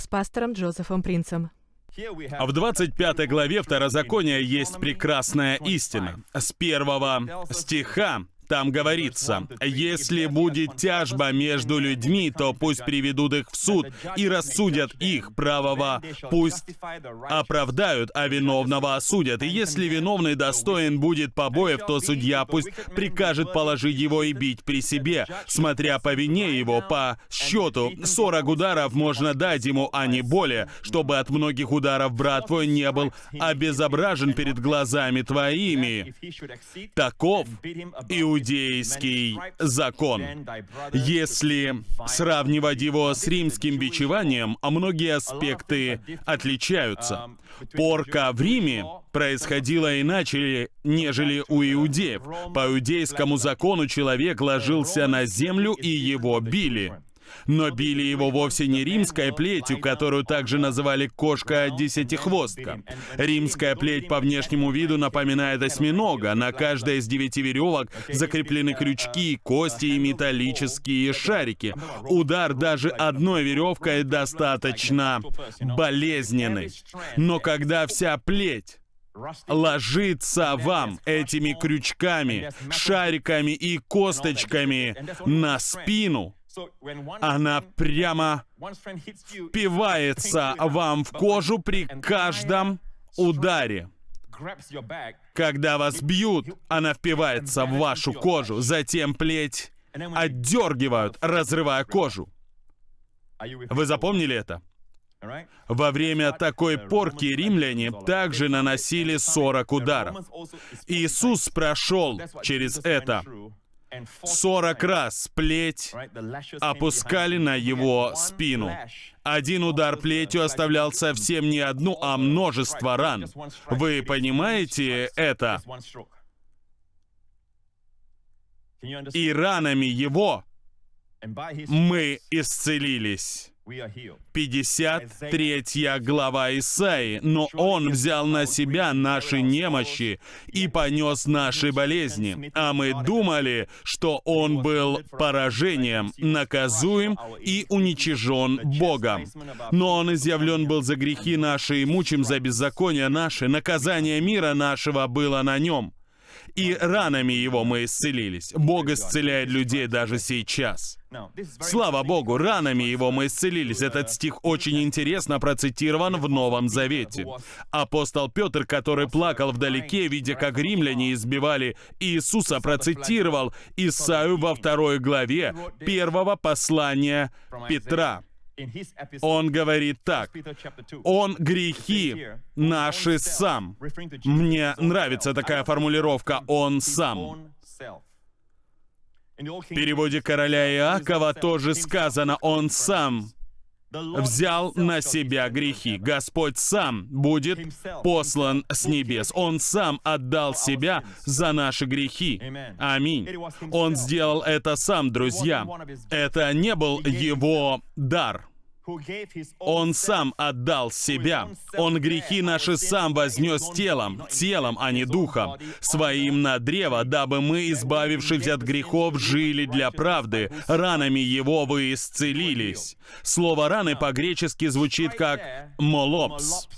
с пастором Джозефом Принцем. В 25 главе Второзакония есть прекрасная истина. С первого стиха там говорится, «Если будет тяжба между людьми, то пусть приведут их в суд и рассудят их правого, пусть оправдают, а виновного осудят. И если виновный достоин будет побоев, то судья пусть прикажет положить его и бить при себе, смотря по вине его, по счету. 40 ударов можно дать ему, а не более, чтобы от многих ударов брат твой не был обезображен перед глазами твоими. Таков иудей иудейский закон. Если сравнивать его с римским бичеванием, а многие аспекты отличаются. Порка в Риме происходила иначе, нежели у иудеев. По иудейскому закону человек ложился на землю и его били. Но били его вовсе не римской плетью, которую также называли кошка-десятихвостка. Римская плеть по внешнему виду напоминает осьминога. На каждой из девяти веревок закреплены крючки, кости и металлические шарики. Удар даже одной веревкой достаточно болезненный. Но когда вся плеть ложится вам этими крючками, шариками и косточками на спину, она прямо впивается вам в кожу при каждом ударе. Когда вас бьют, она впивается в вашу кожу, затем плеть отдергивают, разрывая кожу. Вы запомнили это? Во время такой порки римляне также наносили 40 ударов. Иисус прошел через это. Сорок раз плеть опускали на его спину. Один удар плетью оставлял совсем не одну, а множество ран. Вы понимаете это? И ранами его мы исцелились. 53 глава Исаи. «Но Он взял на себя наши немощи и понес наши болезни, а мы думали, что Он был поражением, наказуем и уничижен Богом. Но Он изъявлен был за грехи наши и мучим за беззаконие наши, наказание мира нашего было на Нем» и ранами его мы исцелились. Бог исцеляет людей даже сейчас. Слава Богу, ранами его мы исцелились. Этот стих очень интересно процитирован в Новом Завете. Апостол Петр, который плакал вдалеке, видя, как римляне избивали Иисуса, процитировал Исаию во второй главе первого послания Петра. Он говорит так. Он грехи наши сам. Мне нравится такая формулировка «он сам». В переводе короля Иакова тоже сказано «он сам» взял на себя грехи. Господь сам будет послан с небес. Он сам отдал себя за наши грехи. Аминь. Он сделал это сам, друзья. Это не был его дар. Он сам отдал себя. Он грехи наши сам вознес телом, телом, а не духом, своим на древо, дабы мы, избавившись от грехов, жили для правды. Ранами его вы исцелились. Слово «раны» по-гречески звучит как «молопс».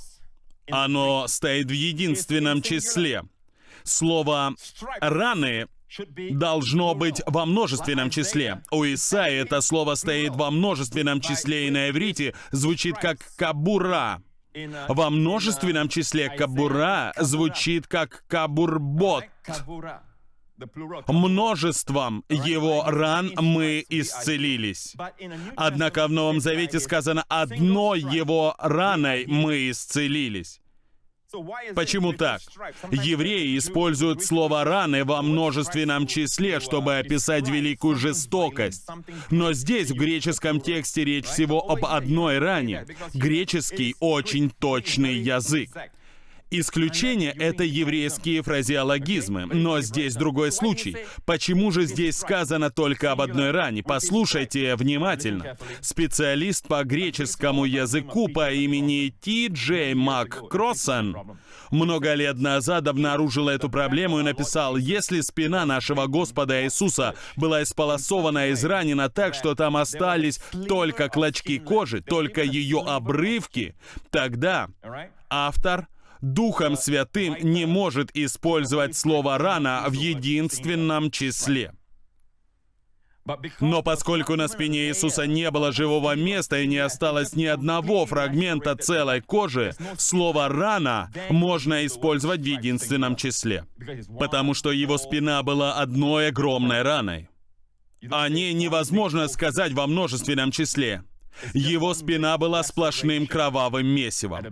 Оно стоит в единственном числе. Слово «раны» должно быть во множественном числе. У Исаи это слово стоит во множественном числе, и на иврите звучит как «кабура». Во множественном числе «кабура» звучит как «кабурбот». Множеством его ран мы исцелились. Однако в Новом Завете сказано «одной его раной мы исцелились». Почему так? Евреи используют слово «раны» во множественном числе, чтобы описать великую жестокость. Но здесь, в греческом тексте, речь всего об одной ране. Греческий — очень точный язык. Исключение — это еврейские фразеологизмы, но здесь другой случай. Почему же здесь сказано только об одной ране? Послушайте внимательно. Специалист по греческому языку по имени Ти Джей МакКроссан много лет назад обнаружил эту проблему и написал, если спина нашего Господа Иисуса была исполосована и изранена так, что там остались только клочки кожи, только ее обрывки, тогда автор Духом Святым не может использовать слово «рана» в единственном числе. Но поскольку на спине Иисуса не было живого места и не осталось ни одного фрагмента целой кожи, слово «рана» можно использовать в единственном числе, потому что его спина была одной огромной раной. О ней невозможно сказать во множественном числе. Его спина была сплошным кровавым месивом.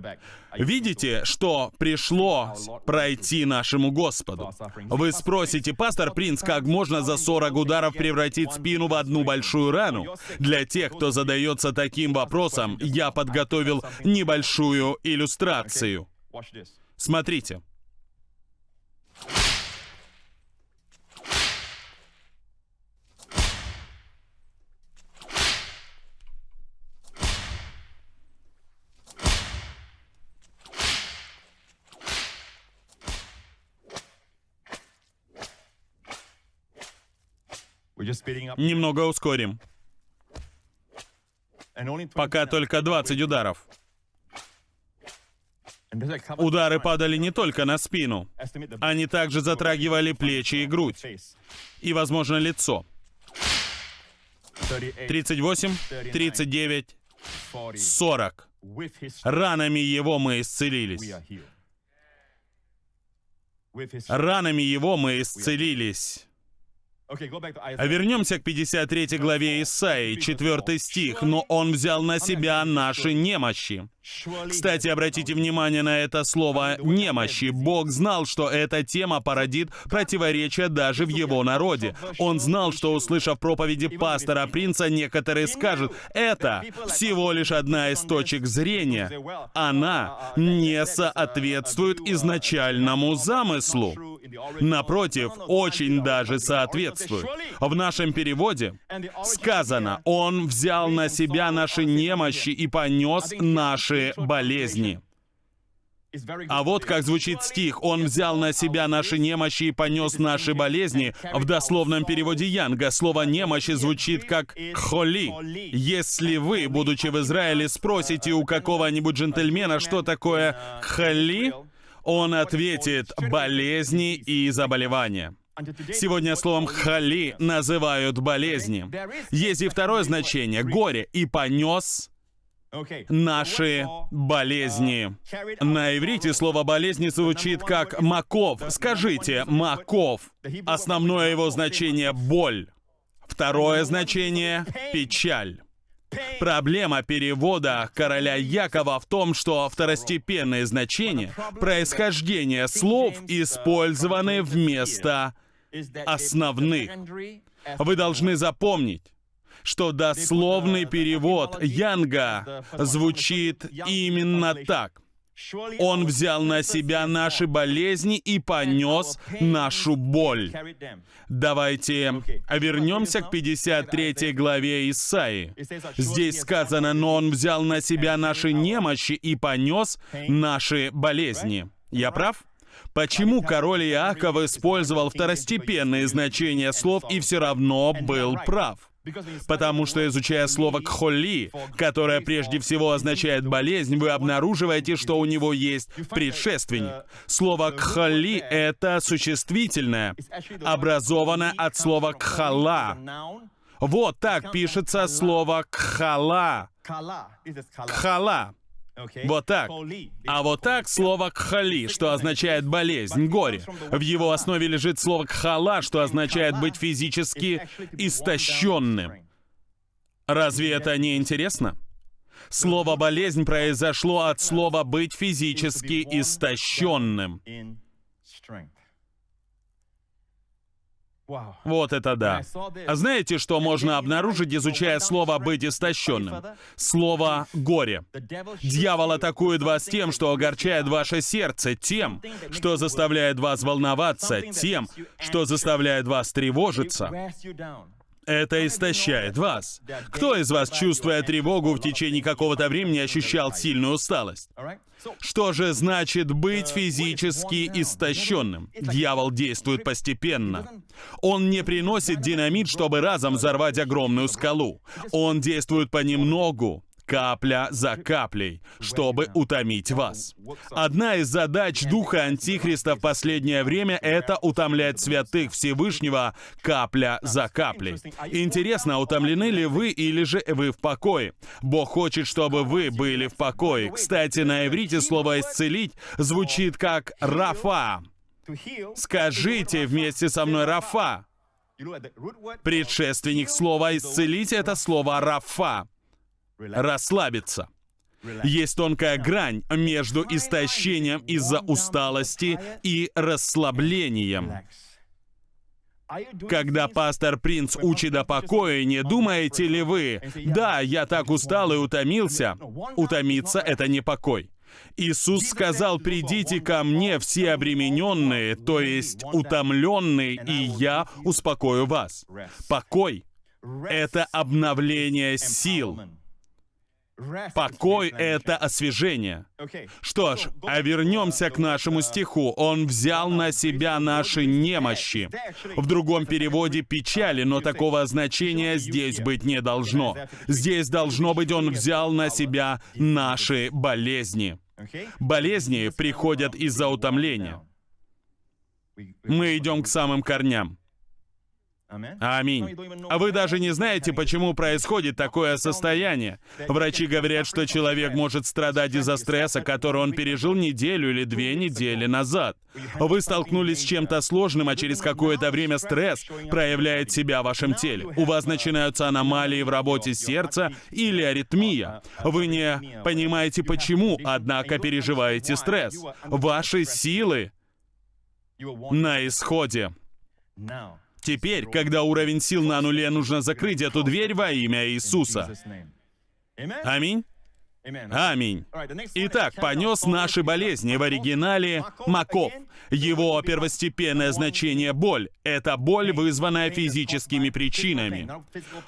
Видите, что пришло пройти нашему Господу? Вы спросите, пастор Принц, как можно за 40 ударов превратить спину в одну большую рану? Для тех, кто задается таким вопросом, я подготовил небольшую иллюстрацию. Смотрите. Немного ускорим. Пока только 20 ударов. Удары падали не только на спину. Они также затрагивали плечи и грудь. И, возможно, лицо. 38, 39, 40. Ранами его мы исцелились. Ранами его мы исцелились. А вернемся к 53 главе Исаии, 4 стих. «Но Он взял на себя наши немощи». Кстати, обратите внимание на это слово «немощи». Бог знал, что эта тема породит противоречия даже в его народе. Он знал, что, услышав проповеди пастора Принца, некоторые скажут, это всего лишь одна из точек зрения. Она не соответствует изначальному замыслу. Напротив, очень даже соответствует. В нашем переводе сказано, «Он взял на себя наши немощи и понес наши болезни». А вот как звучит стих «Он взял на себя наши немощи и понес наши болезни». В дословном переводе Янга слово «немощи» звучит как «холи». Если вы, будучи в Израиле, спросите у какого-нибудь джентльмена, что такое «холи», он ответит «болезни и заболевания». Сегодня словом «хали» называют болезни. Есть и второе значение — горе, и понес наши болезни. На иврите слово «болезни» звучит как «маков». Скажите «маков». Основное его значение — боль. Второе значение — печаль. Проблема перевода короля Якова в том, что второстепенные значения, происхождение слов использованы вместо основных. Вы должны запомнить, что дословный перевод Янга звучит именно так. Он взял на себя наши болезни и понес нашу боль. Давайте вернемся к 53 главе Исаи. Здесь сказано, но Он взял на себя наши немощи и понес наши болезни. Я прав? Почему король Иаков использовал второстепенные значения слов и все равно был прав? Потому что, изучая слово «кхоли», которое прежде всего означает «болезнь», вы обнаруживаете, что у него есть предшественник. Слово «кхоли» — это существительное, образованное от слова «кхала». Вот так пишется слово «кхала». «Кхала». Вот так. А вот так слово «кхали», что означает болезнь, горе. В его основе лежит слово «кхала», что означает быть физически истощенным. Разве это не интересно? Слово «болезнь» произошло от слова «быть физически истощенным». Вот это да. А знаете, что можно обнаружить, изучая слово «быть истощенным»? Слово «горе». Дьявол атакует вас тем, что огорчает ваше сердце, тем, что заставляет вас волноваться, тем, что заставляет вас тревожиться. Это истощает вас. Кто из вас, чувствуя тревогу в течение какого-то времени, ощущал сильную усталость? Что же значит быть физически истощенным? Дьявол действует постепенно. Он не приносит динамит, чтобы разом взорвать огромную скалу. Он действует понемногу, капля за каплей, чтобы утомить вас. Одна из задач Духа Антихриста в последнее время — это утомлять святых Всевышнего капля за каплей. Интересно, утомлены ли вы или же вы в покое? Бог хочет, чтобы вы были в покое. Кстати, на иврите слово «исцелить» звучит как «рафа». Скажите вместе со мной «рафа». Предшественник слова «исцелить» — это слово «рафа» расслабиться. Есть тонкая грань между истощением из-за усталости и расслаблением. Когда пастор Принц учит о покое, не думаете ли вы, «Да, я так устал и утомился». Утомиться — это не покой. Иисус сказал, «Придите ко мне все обремененные, то есть утомленные, и я успокою вас». Покой — это обновление сил. Покой — это освежение. Что ж, а вернемся к нашему стиху. «Он взял на себя наши немощи». В другом переводе «печали», но такого значения здесь быть не должно. Здесь должно быть «Он взял на себя наши болезни». Болезни приходят из-за утомления. Мы идем к самым корням. Аминь. А вы даже не знаете, почему происходит такое состояние. Врачи говорят, что человек может страдать из-за стресса, который он пережил неделю или две недели назад. Вы столкнулись с чем-то сложным, а через какое-то время стресс проявляет себя в вашем теле. У вас начинаются аномалии в работе сердца или аритмия. Вы не понимаете почему, однако переживаете стресс. Ваши силы на исходе. Теперь, когда уровень сил на нуле, нужно закрыть эту дверь во имя Иисуса. Аминь. Аминь. Итак, понес наши болезни в оригинале Маков. Его первостепенное значение — боль. Это боль, вызванная физическими причинами.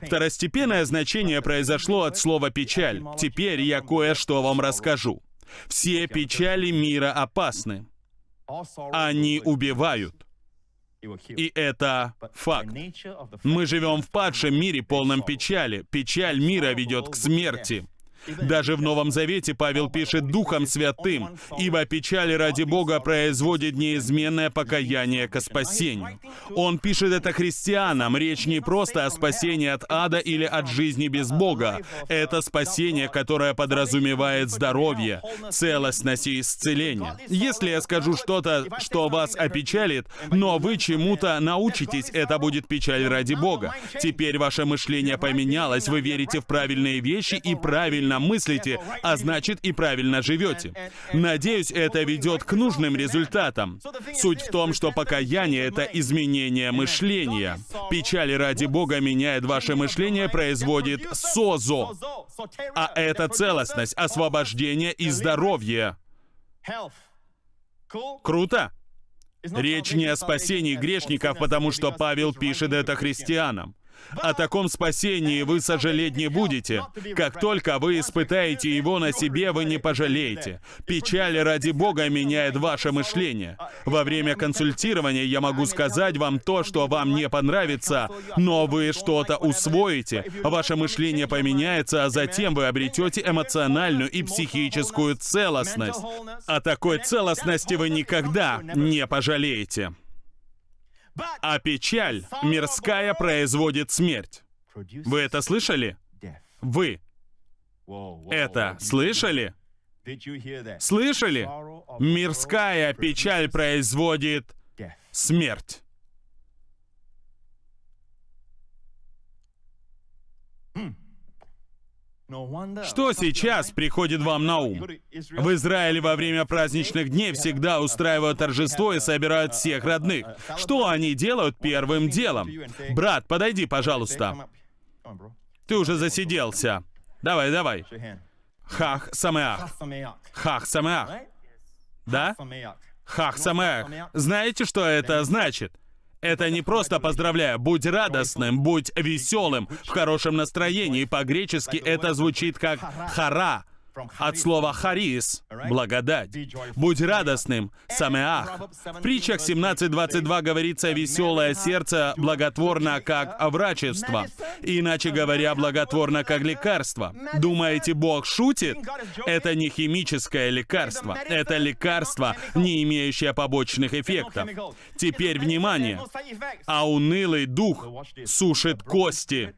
Второстепенное значение произошло от слова «печаль». Теперь я кое-что вам расскажу. Все печали мира опасны. Они убивают. И это факт. Мы живем в падшем мире, полном печали. Печаль мира ведет к смерти. Даже в Новом Завете Павел пишет «Духом Святым», ибо печаль ради Бога производит неизменное покаяние ко спасению. Он пишет это христианам. Речь не просто о спасении от ада или от жизни без Бога. Это спасение, которое подразумевает здоровье, целостность и исцеление. Если я скажу что-то, что вас опечалит, но вы чему-то научитесь, это будет печаль ради Бога. Теперь ваше мышление поменялось, вы верите в правильные вещи и правильно правильно мыслите, а значит и правильно живете. Надеюсь, это ведет к нужным результатам. Суть в том, что покаяние — это изменение мышления. Печаль ради Бога меняет ваше мышление, производит созо. А это целостность, освобождение и здоровье. Круто? Речь не о спасении грешников, потому что Павел пишет это христианам. О таком спасении вы сожалеть не будете. Как только вы испытаете его на себе, вы не пожалеете. Печаль ради Бога меняет ваше мышление. Во время консультирования я могу сказать вам то, что вам не понравится, но вы что-то усвоите, ваше мышление поменяется, а затем вы обретете эмоциональную и психическую целостность. О такой целостности вы никогда не пожалеете. А печаль мирская производит смерть. Вы это слышали? Вы это слышали? Слышали? Мирская печаль производит смерть. Что сейчас приходит вам на ум? В Израиле во время праздничных дней всегда устраивают торжество и собирают всех родных. Что они делают первым делом? Брат, подойди, пожалуйста. Ты уже засиделся. Давай, давай. Хах Самеах. Хах Самеах. Да? Хах Самеах. Знаете, что это значит? Это не просто поздравляю, будь радостным, будь веселым, в хорошем настроении. По-гречески это звучит как хара, от слова «харис» — благодать. «Будь радостным» — «самеах». В притчах 17.22 говорится «веселое сердце благотворно, как врачество». Иначе говоря, благотворно, как лекарство. Думаете, Бог шутит? Это не химическое лекарство. Это лекарство, не имеющее побочных эффектов. Теперь внимание. А унылый дух сушит кости.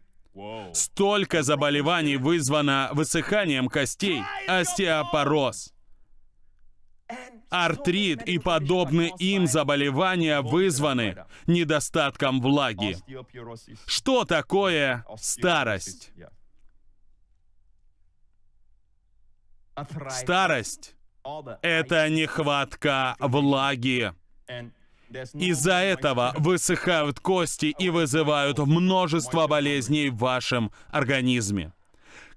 Столько заболеваний вызвано высыханием костей, остеопороз, артрит и подобные им заболевания вызваны недостатком влаги. Что такое старость? Старость — это нехватка влаги. Из-за этого высыхают кости и вызывают множество болезней в вашем организме.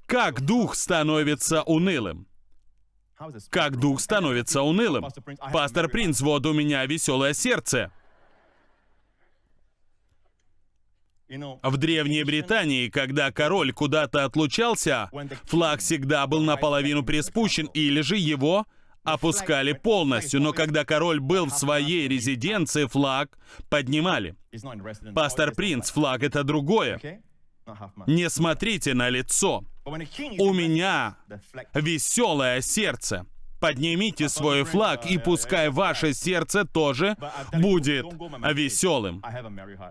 Как дух становится унылым? Как дух становится унылым? Пастор Принц, вот у меня веселое сердце. В Древней Британии, когда король куда-то отлучался, флаг всегда был наполовину приспущен, или же его опускали полностью, но когда король был в своей резиденции, флаг поднимали. Пастор Принц, флаг это другое. Не смотрите на лицо. У меня веселое сердце. Поднимите свой флаг, и пускай ваше сердце тоже будет веселым.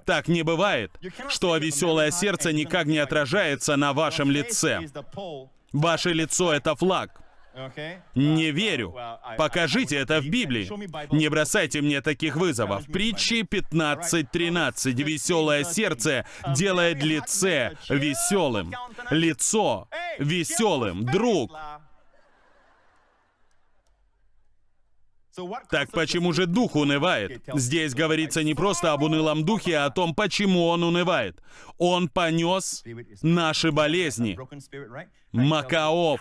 Так не бывает, что веселое сердце никак не отражается на вашем лице. Ваше лицо — это флаг. Не верю. Покажите это в Библии. Не бросайте мне таких вызовов. Притчи 15.13. Веселое сердце делает лице веселым. Лицо веселым. Друг, Так почему же дух унывает? Здесь говорится не просто об унылом духе, а о том, почему он унывает. Он понес наши болезни. Макаов.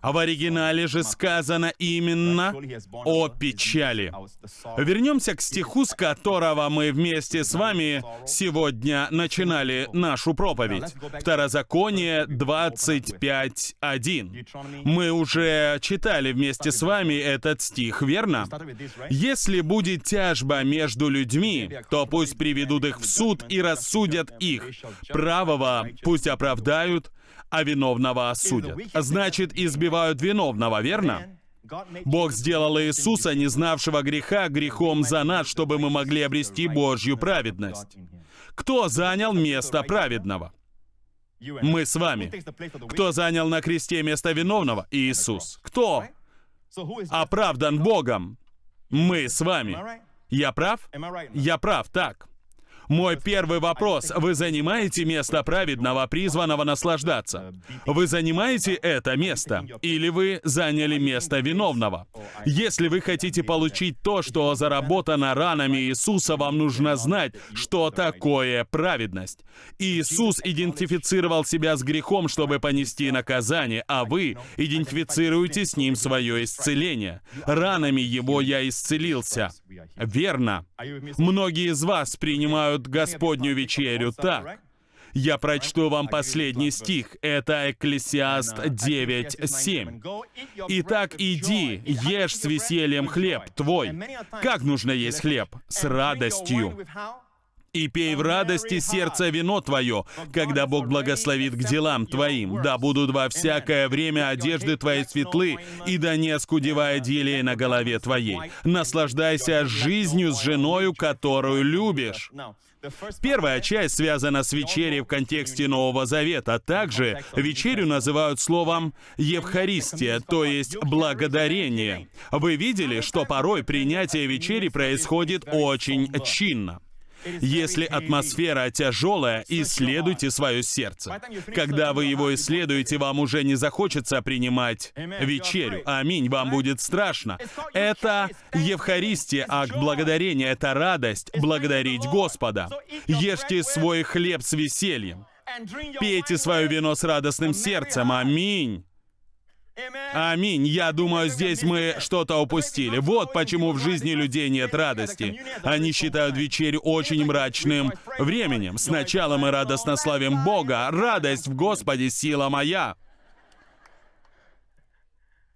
А в оригинале же сказано именно о печали. Вернемся к стиху, с которого мы вместе с вами сегодня начинали нашу проповедь. Второзаконие 25.1. Мы уже читали вместе с вами этот стих, верно? Если будет тяжба между людьми, то пусть приведут их в суд и рассудят их. Правого пусть оправдают, а виновного осудят. Значит, избивают виновного, верно? Бог сделал Иисуса, не знавшего греха, грехом за нас, чтобы мы могли обрести Божью праведность. Кто занял место праведного? Мы с вами. Кто занял на кресте место виновного? Иисус. Кто? Оправдан Богом? Мы с вами. Я прав? Я прав, так. Мой первый вопрос. Вы занимаете место праведного, призванного наслаждаться? Вы занимаете это место? Или вы заняли место виновного? Если вы хотите получить то, что заработано ранами Иисуса, вам нужно знать, что такое праведность. Иисус идентифицировал себя с грехом, чтобы понести наказание, а вы идентифицируете с ним свое исцеление. Ранами его я исцелился. Верно. Многие из вас принимают принимают Господнюю вечерю так. Я прочту вам последний стих. Это Экклесиаст 9.7. «Итак, иди, ешь с весельем хлеб твой». Как нужно есть хлеб? С радостью и пей в радости сердце вино твое, когда Бог благословит к делам твоим. Да будут во всякое время одежды твои светлы, и да не оскудевая делие на голове твоей. Наслаждайся жизнью с женою, которую любишь. Первая часть связана с вечерей в контексте Нового Завета. Также вечерю называют словом «евхаристия», то есть «благодарение». Вы видели, что порой принятие вечери происходит очень чинно. Если атмосфера тяжелая, исследуйте свое сердце. Когда вы его исследуете, вам уже не захочется принимать вечерю. Аминь, вам будет страшно. Это Евхаристия, акт благодарения, это радость благодарить Господа. Ешьте свой хлеб с весельем. Пейте свое вино с радостным сердцем. Аминь. Аминь. Я думаю, здесь мы что-то упустили. Вот почему в жизни людей нет радости. Они считают вечерю очень мрачным временем. Сначала мы радостно славим Бога. Радость в Господе — сила моя.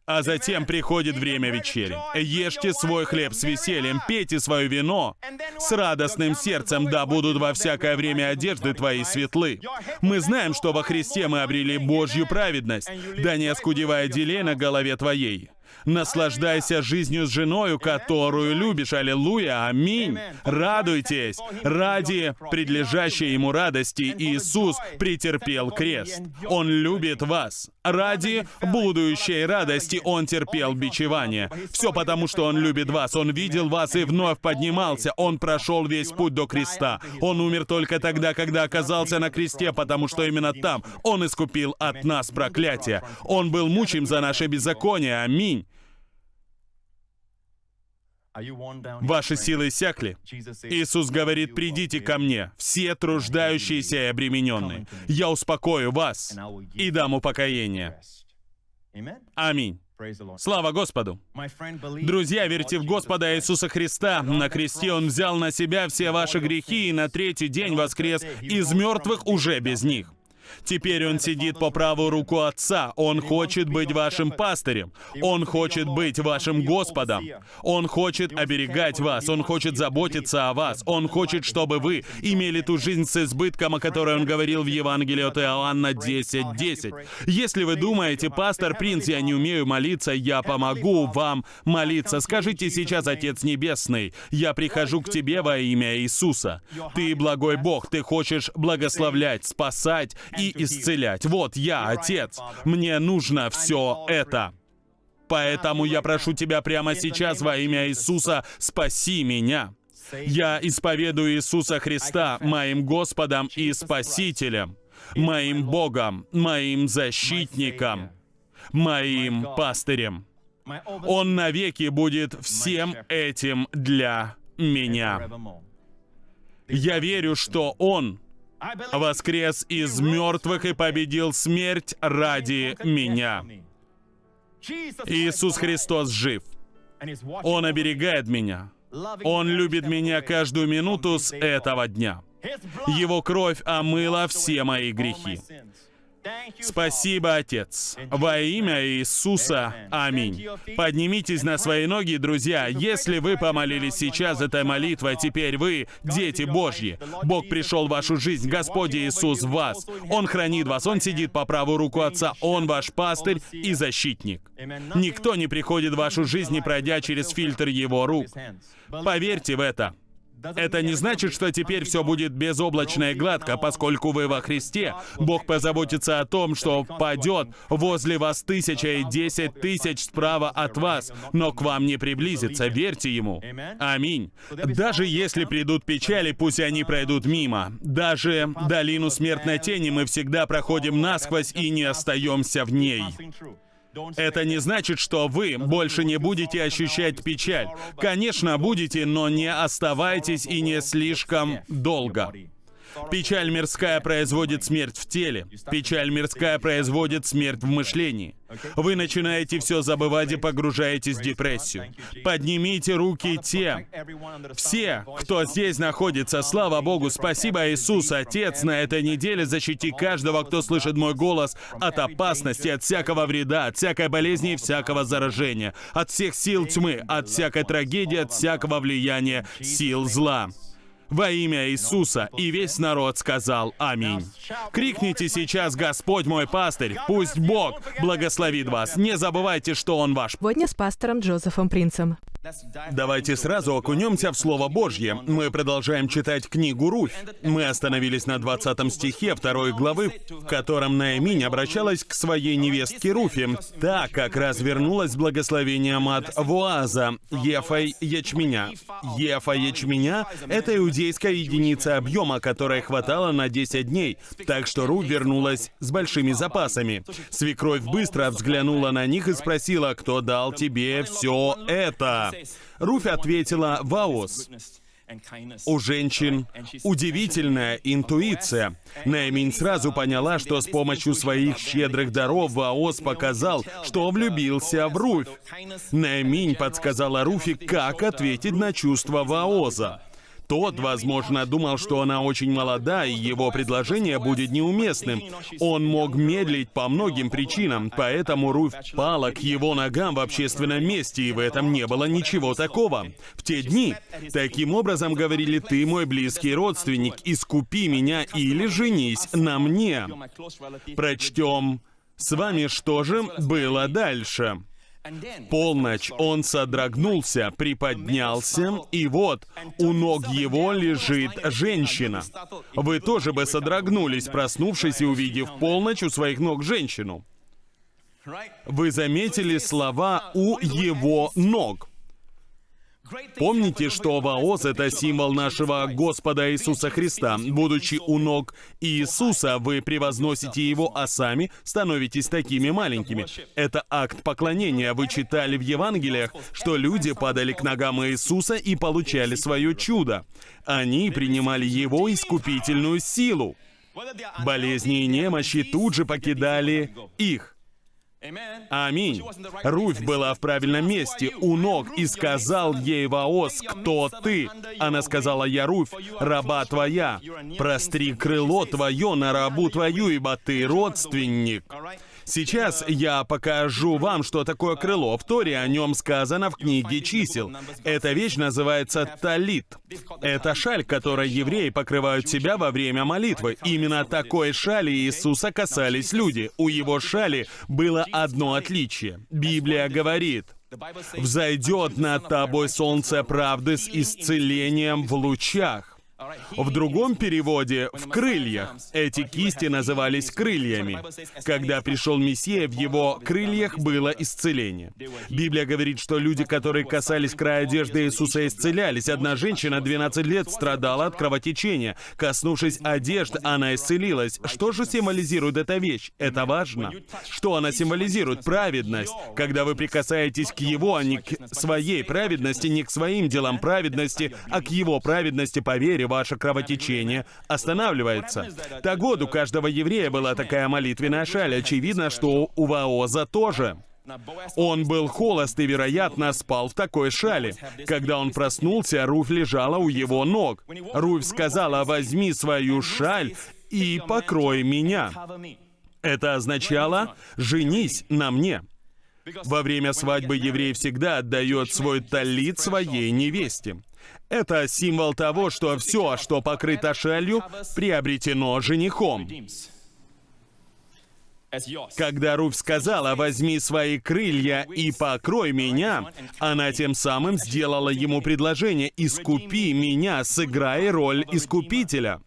А затем приходит время вечери. Ешьте свой хлеб с весельем, пейте свое вино с радостным сердцем, да будут во всякое время одежды твои светлы. Мы знаем, что во Христе мы обрели Божью праведность, да не оскудевая делей на голове твоей. Наслаждайся жизнью с женою, которую любишь. Аллилуйя. Аминь. Радуйтесь. Ради предлежащей ему радости Иисус претерпел крест. Он любит вас. Ради будущей радости Он терпел бичевание. Все потому, что Он любит вас. Он видел вас и вновь поднимался. Он прошел весь путь до креста. Он умер только тогда, когда оказался на кресте, потому что именно там Он искупил от нас проклятие. Он был мучим за наше беззаконие. Аминь. Ваши силы иссякли. Иисус говорит, придите ко мне, все труждающиеся и обремененные. Я успокою вас и дам упокоение. Аминь. Слава Господу! Друзья, верьте в Господа Иисуса Христа. На кресте Он взял на себя все ваши грехи и на третий день воскрес из мертвых уже без них. Теперь он сидит по правую руку Отца. Он хочет быть вашим пастырем. Он хочет быть вашим Господом. Он хочет оберегать вас. Он хочет заботиться о вас. Он хочет, чтобы вы имели ту жизнь с избытком, о которой он говорил в Евангелии от Иоанна 10.10. 10. Если вы думаете, пастор Принц, я не умею молиться, я помогу вам молиться. Скажите сейчас, Отец Небесный, я прихожу к Тебе во имя Иисуса. Ты благой Бог, Ты хочешь благословлять, спасать и исцелять. Вот я, Отец. Мне нужно все это. Поэтому я прошу Тебя прямо сейчас во имя Иисуса, спаси меня. Я исповедую Иисуса Христа моим Господом и Спасителем, моим Богом, моим защитником, моим пастырем. Он навеки будет всем этим для меня. Я верю, что Он воскрес из мертвых и победил смерть ради меня. Иисус Христос жив. Он оберегает меня. Он любит меня каждую минуту с этого дня. Его кровь омыла все мои грехи. Спасибо, Отец. Во имя Иисуса. Аминь. Поднимитесь на свои ноги, друзья. Если вы помолились сейчас этой молитвой, теперь вы дети Божьи. Бог пришел в вашу жизнь. Господь Иисус в вас. Он хранит вас. Он сидит по правую руку Отца. Он ваш пастырь и защитник. Никто не приходит в вашу жизнь, не пройдя через фильтр Его рук. Поверьте в это. Это не значит, что теперь все будет безоблачно и гладко, поскольку вы во Христе. Бог позаботится о том, что падет возле вас тысяча и десять тысяч справа от вас, но к вам не приблизится. Верьте Ему. Аминь. Даже если придут печали, пусть они пройдут мимо. Даже долину смертной тени мы всегда проходим насквозь и не остаемся в ней. Это не значит, что вы больше не будете ощущать печаль. Конечно, будете, но не оставайтесь и не слишком долго. Печаль мирская производит смерть в теле. Печаль мирская производит смерть в мышлении. Вы начинаете все забывать и погружаетесь в депрессию. Поднимите руки те, все, кто здесь находится. Слава Богу, спасибо Иисус, Отец, на этой неделе защити каждого, кто слышит мой голос от опасности, от всякого вреда, от всякой болезни и всякого заражения, от всех сил тьмы, от всякой трагедии, от всякого влияния сил зла во имя Иисуса, и весь народ сказал «Аминь». Крикните сейчас «Господь мой пастырь», пусть Бог благословит вас. Не забывайте, что Он ваш. Сегодня с пастором Джозефом Принцем. Давайте сразу окунемся в Слово Божье. Мы продолжаем читать книгу Руфь. Мы остановились на 20 стихе второй главы, в котором Наэминь обращалась к своей невестке Руфе, так как развернулась с благословением от Вуаза, Ефа ячменя. Ефа ячменя — это иудей иудейская единица объема, которая хватала на 10 дней, так что Ру вернулась с большими запасами. Свекровь быстро взглянула на них и спросила, кто дал тебе все это? Руфь ответила, Ваос. У женщин удивительная интуиция. Наиминь сразу поняла, что с помощью своих щедрых даров Ваос показал, что влюбился в Руфь. Наиминь подсказала Руфи, как ответить на чувства Ваоза. Тот, возможно, думал, что она очень молода, и его предложение будет неуместным. Он мог медлить по многим причинам, поэтому Руфь пала к его ногам в общественном месте, и в этом не было ничего такого. В те дни таким образом говорили «ты мой близкий родственник, искупи меня или женись на мне». Прочтем с вами, что же было дальше полночь он содрогнулся, приподнялся, и вот у ног его лежит женщина. Вы тоже бы содрогнулись, проснувшись и увидев полночь у своих ног женщину. Вы заметили слова «у его ног». Помните, что Ваоз — это символ нашего Господа Иисуса Христа. Будучи у ног Иисуса, вы превозносите Его, а сами становитесь такими маленькими. Это акт поклонения. Вы читали в Евангелиях, что люди падали к ногам Иисуса и получали свое чудо. Они принимали Его искупительную силу. Болезни и немощи тут же покидали их. Аминь. Руфь была в правильном месте, у ног, и сказал ей Ваос, «Кто ты?» Она сказала, «Я Руфь, раба твоя. Простри крыло твое на рабу твою, ибо ты родственник». Сейчас я покажу вам, что такое крыло. В Торе о нем сказано в книге чисел. Эта вещь называется талит. Это шаль, которой евреи покрывают себя во время молитвы. Именно такой шали Иисуса касались люди. У его шали было одно отличие. Библия говорит, «Взойдет над тобой солнце правды с исцелением в лучах». В другом переводе «в крыльях». Эти кисти назывались крыльями. Когда пришел Мессия, в его крыльях было исцеление. Библия говорит, что люди, которые касались края одежды Иисуса, исцелялись. Одна женщина 12 лет страдала от кровотечения. Коснувшись одежды, она исцелилась. Что же символизирует эта вещь? Это важно. Что она символизирует? Праведность. Когда вы прикасаетесь к Его, а не к своей праведности, не к своим делам праведности, а к Его праведности по вере, ваше кровотечение останавливается. Так вот, у каждого еврея была такая молитвенная шаль. Очевидно, что у Ваоза тоже. Он был холост и, вероятно, спал в такой шале. Когда он проснулся, Руфь лежала у его ног. Руфь сказала, возьми свою шаль и покрой меня. Это означало «женись на мне». Во время свадьбы еврей всегда отдает свой талит своей невесте. Это символ того, что все, что покрыто шалью, приобретено женихом. Когда Руф сказала «возьми свои крылья и покрой меня», она тем самым сделала ему предложение «искупи меня, сыграй роль искупителя».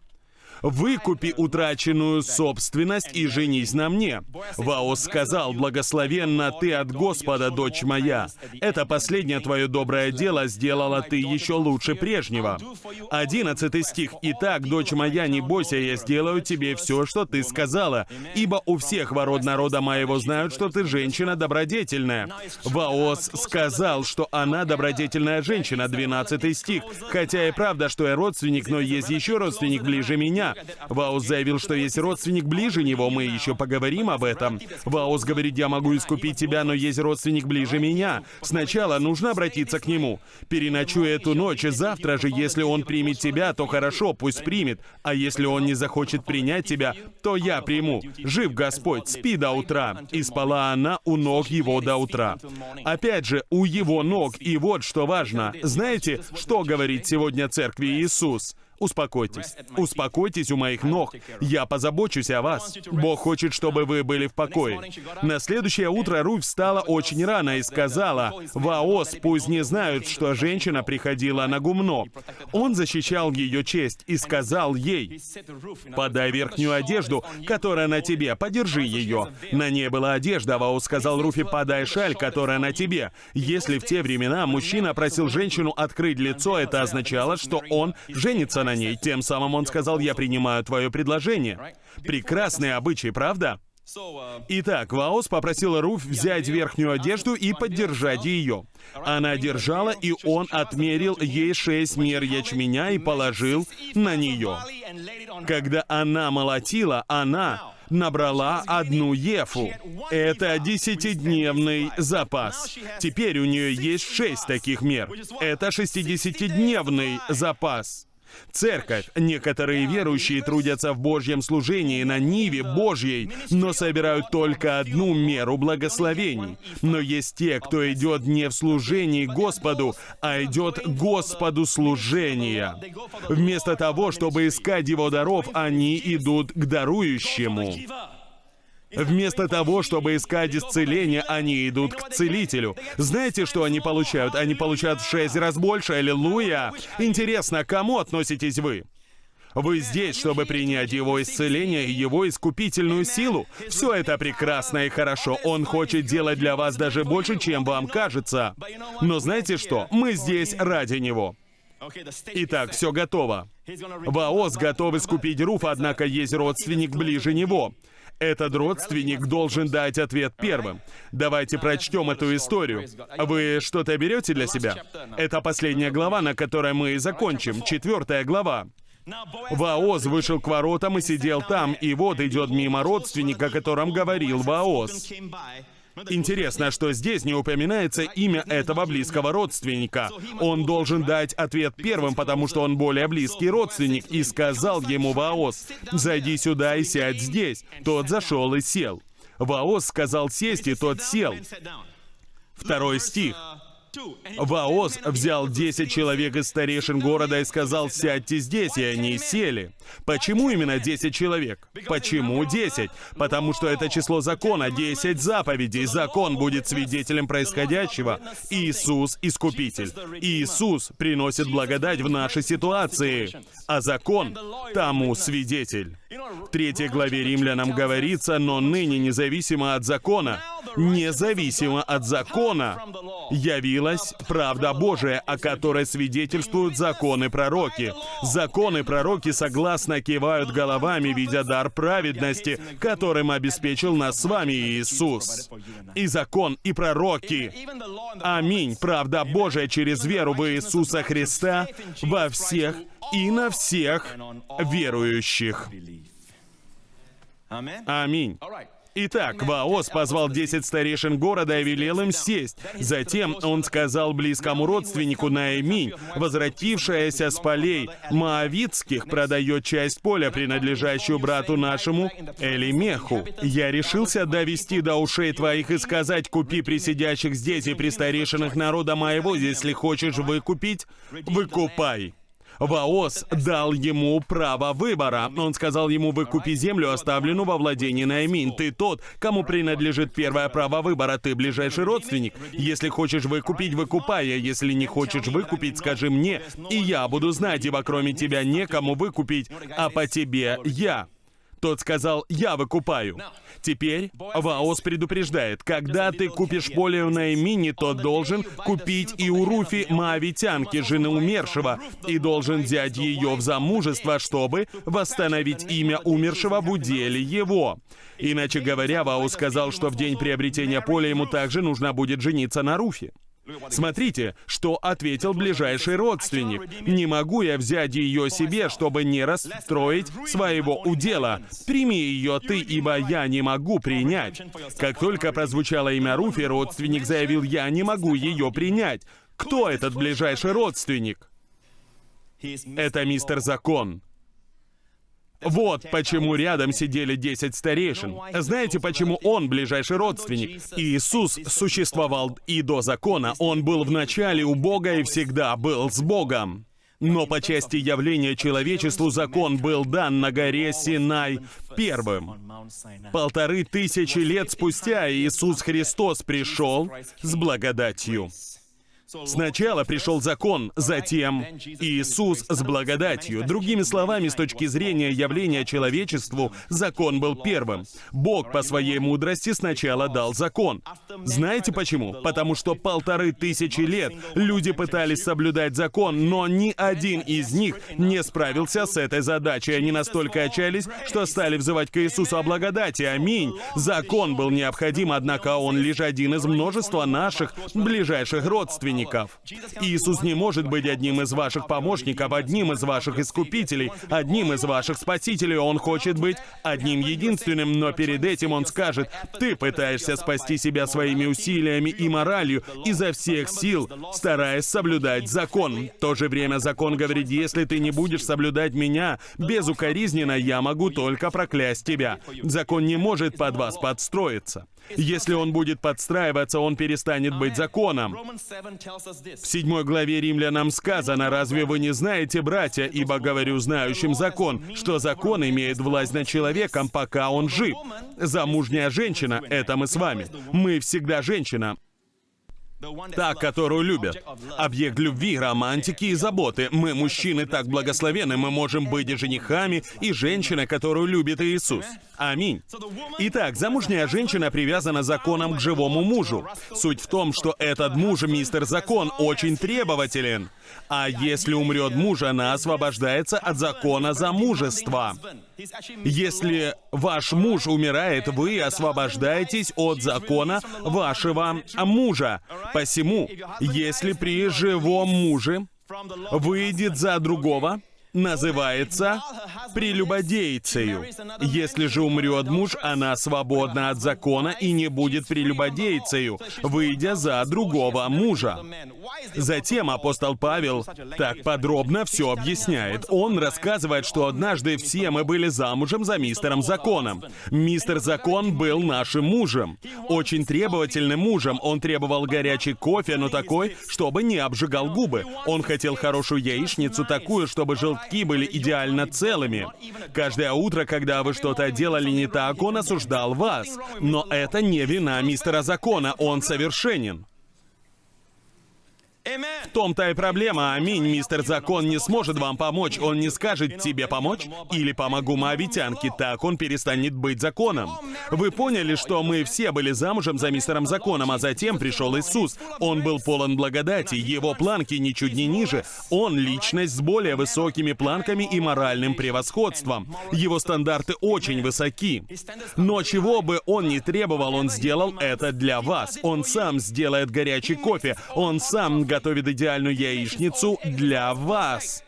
«Выкупи утраченную собственность и женись на мне». Ваос сказал, «Благословенна ты от Господа, дочь моя. Это последнее твое доброе дело сделала ты еще лучше прежнего». Одиннадцатый стих. «Итак, дочь моя, не бойся, я сделаю тебе все, что ты сказала, ибо у всех ворот народа моего знают, что ты женщина добродетельная». Ваос сказал, что она добродетельная женщина, Двенадцатый стих. «Хотя и правда, что я родственник, но есть еще родственник ближе меня, Ваус заявил, что есть родственник ближе него, мы еще поговорим об этом. Ваус говорит, я могу искупить тебя, но есть родственник ближе меня. Сначала нужно обратиться к нему. Переночуй эту ночь, и завтра же, если он примет тебя, то хорошо, пусть примет. А если он не захочет принять тебя, то я приму. Жив Господь, спи до утра. И спала она у ног его до утра. Опять же, у его ног. И вот что важно. Знаете, что говорит сегодня церкви Иисус? Успокойтесь. Успокойтесь у моих ног. Я позабочусь о вас. Бог хочет, чтобы вы были в покое. На следующее утро Руфь встала очень рано и сказала, «Ваос, пусть не знают, что женщина приходила на гумно». Он защищал ее честь и сказал ей, «Подай верхнюю одежду, которая на тебе, подержи ее». На ней была одежда, Ваос сказал Руфи, «Подай шаль, которая на тебе». Если в те времена мужчина просил женщину открыть лицо, это означало, что он женится на ней. Тем самым он сказал, «Я принимаю твое предложение». Прекрасный обычай, правда? Итак, Ваос попросила Руф взять верхнюю одежду и поддержать ее. Она держала, и он отмерил ей шесть мер ячменя и положил на нее. Когда она молотила, она набрала одну ефу. Это десятидневный запас. Теперь у нее есть шесть таких мер. Это шестидесятидневный запас. Церковь. Некоторые верующие трудятся в Божьем служении на Ниве Божьей, но собирают только одну меру благословений. Но есть те, кто идет не в служении Господу, а идет Господу служения. Вместо того, чтобы искать Его даров, они идут к дарующему. Вместо того, чтобы искать исцеление, они идут к целителю. Знаете, что они получают? Они получают в шесть раз больше, аллилуйя! Интересно, к кому относитесь вы? Вы здесь, чтобы принять Его исцеление и Его искупительную силу. Все это прекрасно и хорошо. Он хочет делать для вас даже больше, чем вам кажется. Но знаете что? Мы здесь ради Него. Итак, все готово. Ваос готов искупить Руф, однако есть родственник ближе него. Этот родственник должен дать ответ первым. Давайте прочтем эту историю. Вы что-то берете для себя? Это последняя глава, на которой мы и закончим. Четвертая глава. Ваоз вышел к воротам и сидел там, и вот идет мимо родственника, о котором говорил Ваоз. Интересно, что здесь не упоминается имя этого близкого родственника. Он должен дать ответ первым, потому что он более близкий родственник, и сказал ему Ваос, «Зайди сюда и сядь здесь». Тот зашел и сел. Ваос сказал сесть, и тот сел. Второй стих. Ваос взял 10 человек из старейшин города и сказал, «Сядьте здесь», и они сели. Почему именно 10 человек? Почему 10? Потому что это число закона, 10 заповедей. Закон будет свидетелем происходящего. Иисус — Искупитель. Иисус приносит благодать в наши ситуации, а закон — тому свидетель. В третьей главе римлянам говорится, но ныне независимо от закона, независимо от закона, явилась правда Божия, о которой свидетельствуют законы пророки. Законы пророки согласно кивают головами, видя дар праведности, которым обеспечил нас с вами Иисус. И закон, и пророки. Аминь. Правда Божия через веру в Иисуса Христа во всех и на всех верующих. Аминь. Итак, Ваос позвал десять старейшин города и велел им сесть. Затем он сказал близкому родственнику Наэминь, возвратившаяся с полей Моавицких, продает часть поля, принадлежащую брату нашему Элимеху. Я решился довести до ушей твоих и сказать, купи при сидящих здесь и при старейшинах народа моего, если хочешь выкупить, выкупай. Ваос дал ему право выбора. Он сказал ему, выкупи землю, оставленную во владении Наимин. Ты тот, кому принадлежит первое право выбора. Ты ближайший родственник. Если хочешь выкупить, выкупай. А если не хочешь выкупить, скажи мне, и я буду знать, ибо кроме тебя некому выкупить, а по тебе я. Тот сказал, я выкупаю. Теперь Ваос предупреждает, когда ты купишь поле у Наимини, то должен купить и у Руфи Моавитянки, жены умершего, и должен взять ее в замужество, чтобы восстановить имя умершего в уделе его. Иначе говоря, Ваос сказал, что в день приобретения поля ему также нужно будет жениться на Руфе. Смотрите, что ответил ближайший родственник. «Не могу я взять ее себе, чтобы не расстроить своего удела. Прими ее ты, ибо я не могу принять». Как только прозвучало имя Руфи, родственник заявил, «Я не могу ее принять». Кто этот ближайший родственник? Это мистер Закон. Вот почему рядом сидели десять старейшин. Знаете, почему он ближайший родственник? Иисус существовал и до закона. Он был в начале у Бога и всегда был с Богом. Но по части явления человечеству закон был дан на горе Синай первым. Полторы тысячи лет спустя Иисус Христос пришел с благодатью. Сначала пришел закон, затем Иисус с благодатью. Другими словами, с точки зрения явления человечеству, закон был первым. Бог по своей мудрости сначала дал закон. Знаете почему? Потому что полторы тысячи лет люди пытались соблюдать закон, но ни один из них не справился с этой задачей. Они настолько отчаялись, что стали взывать к Иисусу о благодати. Аминь. Закон был необходим, однако он лишь один из множества наших ближайших родственников помощников. Иисус не может быть одним из ваших помощников, одним из ваших искупителей, одним из ваших спасителей. Он хочет быть одним единственным, но перед этим Он скажет, ты пытаешься спасти себя своими усилиями и моралью изо всех сил, стараясь соблюдать закон. В то же время закон говорит, если ты не будешь соблюдать меня безукоризненно, я могу только проклясть тебя. Закон не может под вас подстроиться. Если он будет подстраиваться, он перестанет быть законом. В седьмой главе Римлянам сказано, «Разве вы не знаете, братья, ибо говорю знающим закон, что закон имеет власть над человеком, пока он жив? Замужняя женщина — это мы с вами. Мы всегда женщина. Та, которую любят. Объект любви, романтики и заботы. Мы, мужчины, так благословены, мы можем быть и женихами, и женщиной, которую любит Иисус. Аминь. Итак, замужняя женщина привязана законом к живому мужу. Суть в том, что этот муж, мистер Закон, очень требователен. А если умрет муж, она освобождается от закона замужества. Если ваш муж умирает, вы освобождаетесь от закона вашего мужа. Посему, если при живом муже выйдет за другого, называется прелюбодейцею. Если же умрет муж, она свободна от закона и не будет прелюбодейцею, выйдя за другого мужа. Затем апостол Павел так подробно все объясняет. Он рассказывает, что однажды все мы были замужем за мистером Законом. Мистер Закон был нашим мужем. Очень требовательным мужем. Он требовал горячий кофе, но такой, чтобы не обжигал губы. Он хотел хорошую яичницу, такую, чтобы желтки были идеально целыми. Каждое утро, когда вы что-то делали не так, он осуждал вас. Но это не вина мистера Закона, он совершенен. В том-то и проблема. Аминь. Мистер Закон не сможет вам помочь. Он не скажет тебе помочь или помогу моавитянке. Так он перестанет быть законом. Вы поняли, что мы все были замужем за мистером Законом, а затем пришел Иисус. Он был полон благодати. Его планки ничуть не ниже. Он личность с более высокими планками и моральным превосходством. Его стандарты очень высоки. Но чего бы он ни требовал, он сделал это для вас. Он сам сделает горячий кофе. Он сам готовит идеальную яичницу для вас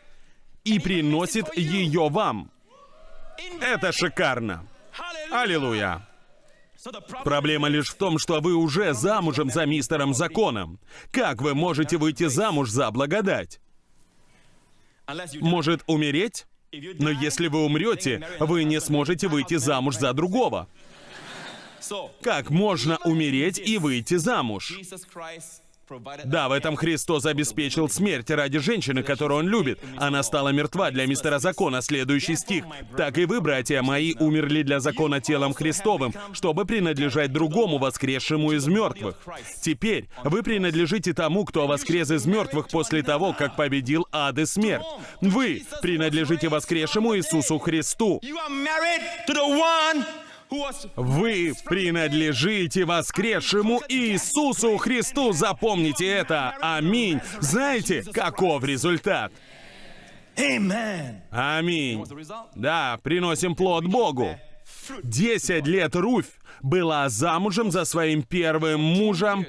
и приносит ее вам. Это шикарно. Аллилуйя. Проблема лишь в том, что вы уже замужем за мистером Законом. Как вы можете выйти замуж за благодать? Может, умереть? Но если вы умрете, вы не сможете выйти замуж за другого. Как можно умереть и выйти замуж? Да, в этом Христос обеспечил смерть ради женщины, которую он любит. Она стала мертва для мистера закона. Следующий стих. «Так и вы, братья мои, умерли для закона телом Христовым, чтобы принадлежать другому, воскресшему из мертвых. Теперь вы принадлежите тому, кто воскрес из мертвых после того, как победил ад и смерть. Вы принадлежите воскресшему Иисусу Христу. Вы принадлежите воскресшему Иисусу Христу. Запомните это. Аминь. Знаете, каков результат? Аминь. Да, приносим плод Богу. Десять лет Руфь была замужем за своим первым мужем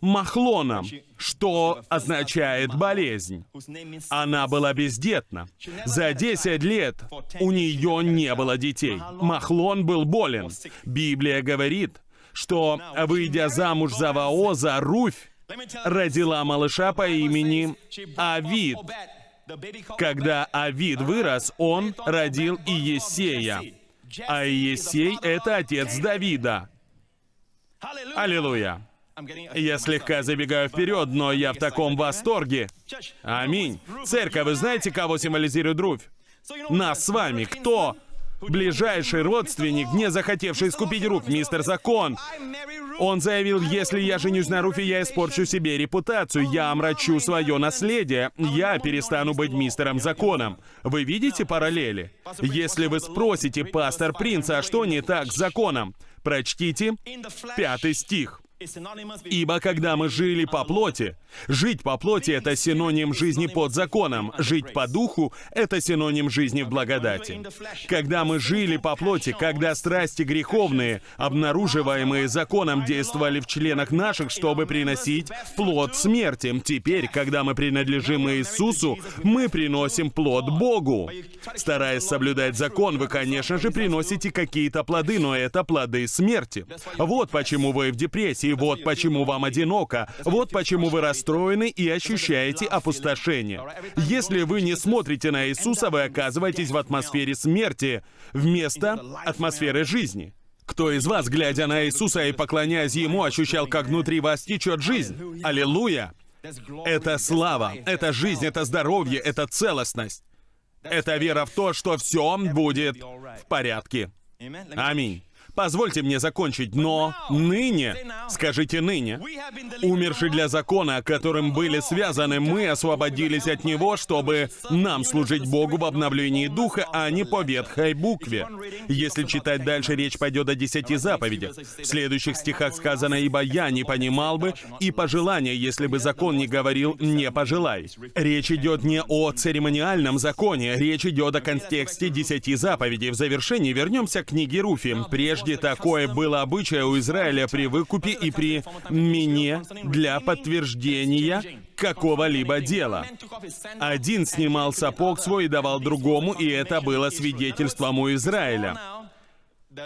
Махлоном, что означает болезнь. Она была бездетна. За 10 лет у нее не было детей. Махлон был болен. Библия говорит, что, выйдя замуж за Ваоза, Руфь родила малыша по имени Авид. Когда Авид вырос, он родил Иесея. А Иесей — это отец Давида. Аллилуйя. Я слегка забегаю вперед, но я в таком восторге. Аминь. Церковь, вы знаете, кого символизирует Руфь? Нас с вами. Кто? Ближайший родственник, не захотевший искупить Руфь, мистер Закон. Он заявил, если я женюсь на Руфе, я испорчу себе репутацию, я омрачу свое наследие, я перестану быть мистером Законом. Вы видите параллели? Если вы спросите, пастор Принца, а что не так с Законом? Прочтите пятый стих. Ибо когда мы жили по плоти, жить по плоти — это синоним жизни под законом, жить по духу — это синоним жизни в благодати. Когда мы жили по плоти, когда страсти греховные, обнаруживаемые законом, действовали в членах наших, чтобы приносить плод смерти, теперь, когда мы принадлежим Иисусу, мы приносим плод Богу. Стараясь соблюдать закон, вы, конечно же, приносите какие-то плоды, но это плоды смерти. Вот почему вы в депрессии, и вот почему вам одиноко, вот почему вы расстроены и ощущаете опустошение. Если вы не смотрите на Иисуса, вы оказываетесь в атмосфере смерти вместо атмосферы жизни. Кто из вас, глядя на Иисуса и поклоняясь Ему, ощущал, как внутри вас течет жизнь? Аллилуйя! Это слава, это жизнь, это здоровье, это целостность. Это вера в то, что все будет в порядке. Аминь. Позвольте мне закончить, но ныне, скажите ныне, умерший для закона, которым были связаны, мы освободились от него, чтобы нам служить Богу в обновлении духа, а не по ветхой букве. Если читать дальше, речь пойдет о десяти заповедях. В следующих стихах сказано, «Ибо я не понимал бы и пожелания, если бы закон не говорил «не пожелай». Речь идет не о церемониальном законе, речь идет о контексте десяти заповедей. В завершении вернемся к книге Руфи. Прежде Прежде такое было обычае у Израиля при выкупе и при мене для подтверждения какого-либо дела. Один снимал сапог свой и давал другому, и это было свидетельством у Израиля.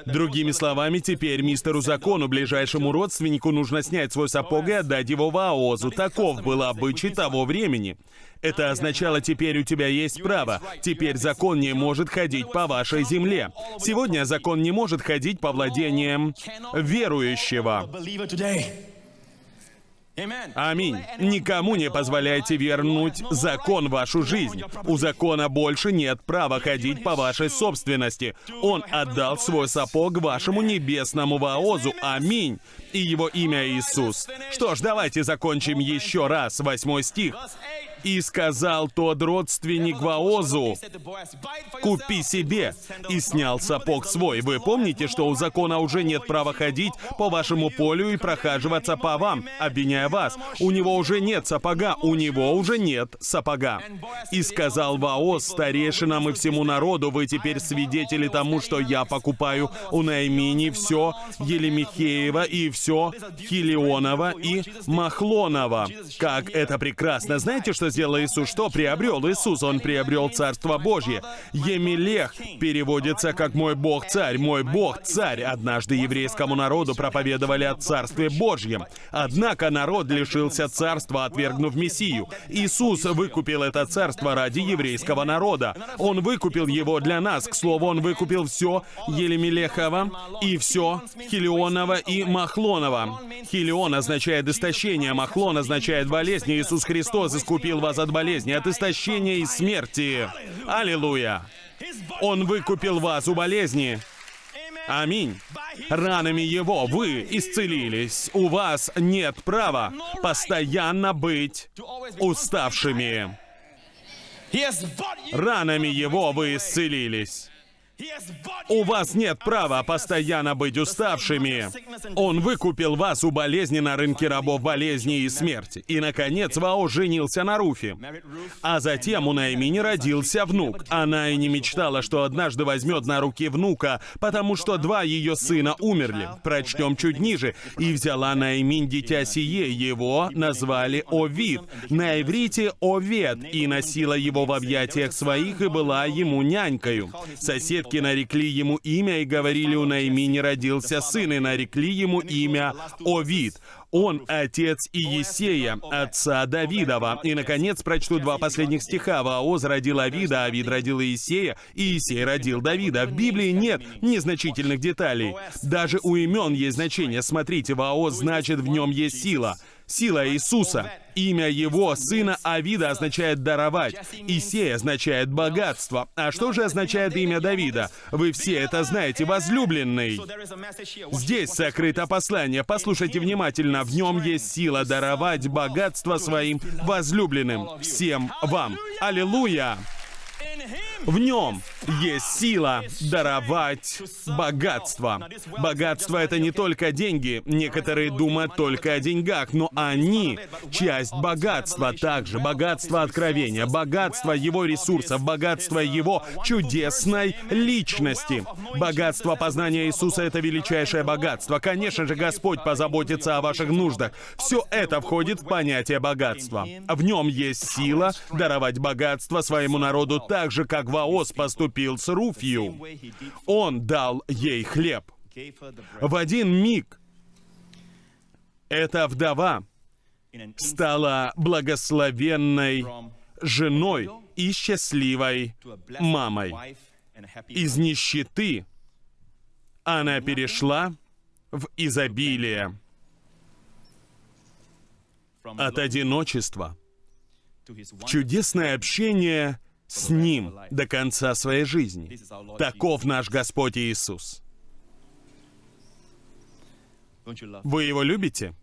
Другими словами, теперь мистеру закону, ближайшему родственнику, нужно снять свой сапог и отдать его в Аозу. Таков был обычай того времени. Это означало, теперь у тебя есть право. Теперь закон не может ходить по вашей земле. Сегодня закон не может ходить по владениям верующего. Аминь. Никому не позволяйте вернуть закон в вашу жизнь. У закона больше нет права ходить по вашей собственности. Он отдал свой сапог вашему небесному Ваозу. Аминь. И его имя Иисус. Что ж, давайте закончим еще раз. Восьмой стих. И сказал тот родственник Ваозу, «Купи себе!» И снял сапог свой. Вы помните, что у закона уже нет права ходить по вашему полю и прохаживаться по вам, обвиняя вас. У него уже нет сапога, у него уже нет сапога. И сказал Ваоз старейшинам и всему народу, «Вы теперь свидетели тому, что я покупаю у Наймини все Елемихеева и все Хилионова и Махлонова». Как это прекрасно! Знаете, что сделал Иисус? Что приобрел Иисус? Он приобрел Царство Божье. Емелех переводится как «мой Бог царь», «мой Бог царь». Однажды еврейскому народу проповедовали о Царстве Божьем. Однако народ лишился царства, отвергнув Мессию. Иисус выкупил это царство ради еврейского народа. Он выкупил его для нас. К слову, Он выкупил все Елемелехова и все Хилионова и Махлонова. Хилион означает истощение, Махлон означает болезнь. Иисус Христос искупил вас от болезни, от истощения и смерти. Аллилуйя! Он выкупил вас у болезни. Аминь. Ранами Его вы исцелились. У вас нет права постоянно быть уставшими. Ранами Его вы исцелились. У вас нет права постоянно быть уставшими. Он выкупил вас у болезни на рынке рабов болезни и смерти. И, наконец, Вао женился на Руфе. А затем у Наимини родился внук. Она и не мечтала, что однажды возьмет на руки внука, потому что два ее сына умерли. Прочтем чуть ниже. «И взяла Наиминь дитя сие, его назвали Овид, на иврите Овет, и носила его в объятиях своих, и была ему нянькою». Сосед предки нарекли ему имя и говорили, у Наимини родился сын, и нарекли ему имя Овид. Он отец Иесея, отца Давидова. И, наконец, прочту два последних стиха. Ваоз родил Авида, Авид родил Иесея, и Иесей родил Давида. В Библии нет незначительных деталей. Даже у имен есть значение. Смотрите, Ваоз значит в нем есть сила. Сила Иисуса. Имя его сына Авида означает «даровать». Исей означает «богатство». А что же означает имя Давида? Вы все это знаете, возлюбленный. Здесь сокрыто послание. Послушайте внимательно. В нем есть сила даровать богатство своим возлюбленным. Всем вам. Аллилуйя! В нем есть сила даровать богатство. Богатство — это не только деньги. Некоторые думают только о деньгах, но они — часть богатства. Также богатство откровения, богатство его ресурсов, богатство его чудесной личности. Богатство познания Иисуса — это величайшее богатство. Конечно же, Господь позаботится о ваших нуждах. Все это входит в понятие богатства. В нем есть сила даровать богатство своему народу так же, как Ваос поступил с Руфью. Он дал ей хлеб. В один миг эта вдова стала благословенной женой и счастливой мамой. Из нищеты она перешла в изобилие. От одиночества в чудесное общение с Ним до конца своей жизни. Таков наш Господь Иисус. Вы Его любите?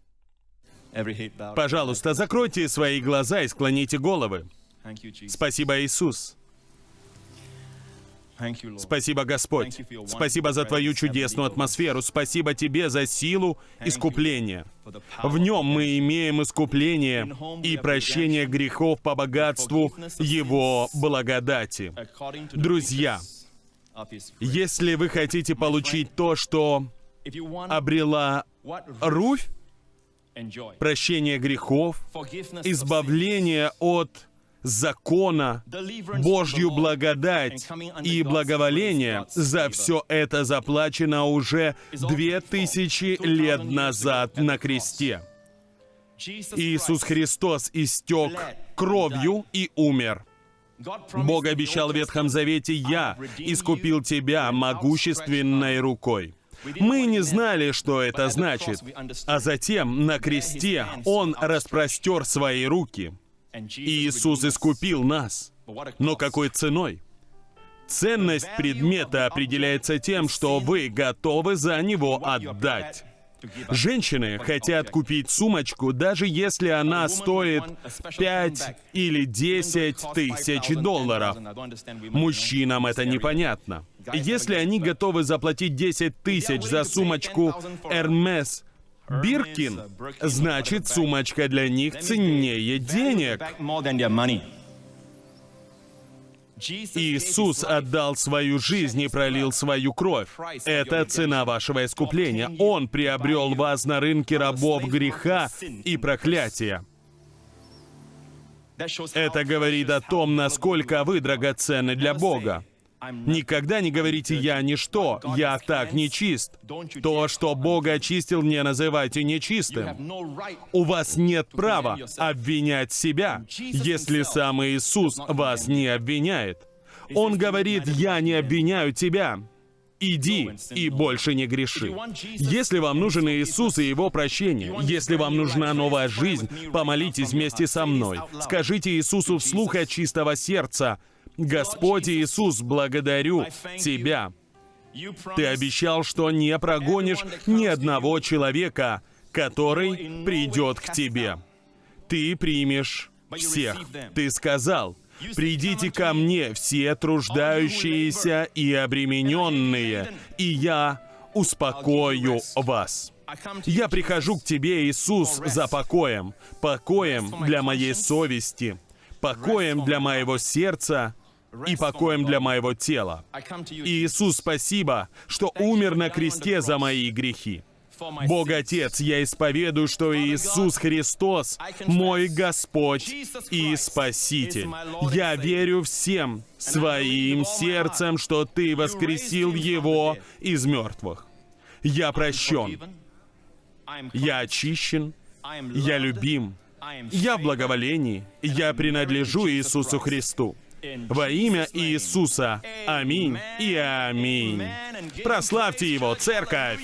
Пожалуйста, закройте свои глаза и склоните головы. Спасибо, Иисус. Спасибо, Господь. Спасибо за Твою чудесную атмосферу. Спасибо Тебе за силу искупления. В нем мы имеем искупление и прощение грехов по богатству Его благодати. Друзья, если вы хотите получить то, что обрела Руфь, прощение грехов, избавление от закона, Божью благодать и благоволение, за все это заплачено уже две тысячи лет назад на кресте. Иисус Христос истек кровью и умер. Бог обещал в Ветхом Завете, «Я искупил тебя могущественной рукой». Мы не знали, что это значит. А затем на кресте Он распростер свои руки. Иисус искупил нас. Но какой ценой? Ценность предмета определяется тем, что вы готовы за него отдать. Женщины хотят купить сумочку, даже если она стоит 5 или 10 тысяч долларов. Мужчинам это непонятно. Если они готовы заплатить 10 тысяч за сумочку Hermes Биркин, значит, сумочка для них ценнее денег. Иисус отдал свою жизнь и пролил свою кровь. Это цена вашего искупления. Он приобрел вас на рынке рабов греха и проклятия. Это говорит о том, насколько вы драгоценны для Бога. Никогда не говорите «я ничто», «я так нечист». То, что Бог очистил, не называйте нечистым. У вас нет права обвинять себя, если сам Иисус вас не обвиняет. Он говорит «я не обвиняю тебя». Иди и больше не греши. Если вам нужен Иисус и Его прощение, если вам нужна новая жизнь, помолитесь вместе со мной. Скажите Иисусу вслух от чистого сердца, Господь Иисус, благодарю Тебя. Ты обещал, что не прогонишь ни одного человека, который придет к Тебе. Ты примешь всех. Ты сказал, «Придите ко мне, все труждающиеся и обремененные, и я успокою вас». Я прихожу к Тебе, Иисус, за покоем, покоем для моей совести, покоем для моего сердца и покоем для моего тела. Иисус, спасибо, что умер на кресте за мои грехи. Бог Отец, я исповедую, что Иисус Христос мой Господь и Спаситель. Я верю всем своим сердцем, что Ты воскресил Его из мертвых. Я прощен. Я очищен Я любим. Я в благоволении. Я принадлежу Иисусу Христу. Во имя Иисуса. Аминь и аминь. Прославьте Его, церковь!